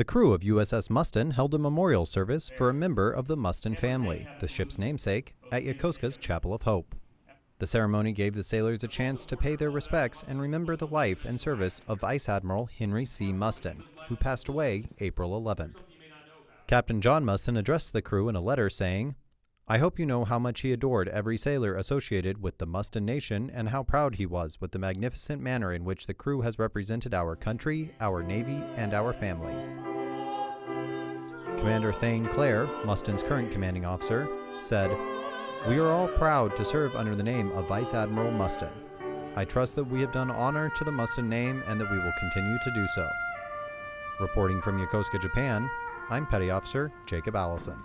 The crew of USS Mustin held a memorial service for a member of the Mustin family, the ship's namesake, at Yokosuka's Chapel of Hope. The ceremony gave the sailors a chance to pay their respects and remember the life and service of Vice Admiral Henry C. Mustin, who passed away April 11th. Captain John Mustin addressed the crew in a letter saying, I hope you know how much he adored every sailor associated with the Mustin Nation and how proud he was with the magnificent manner in which the crew has represented our country, our Navy, and our family. Commander Thane Clare, Mustin's current commanding officer, said, We are all proud to serve under the name of Vice Admiral Mustin. I trust that we have done honor to the Mustin name and that we will continue to do so. Reporting from Yokosuka, Japan, I'm Petty Officer Jacob Allison.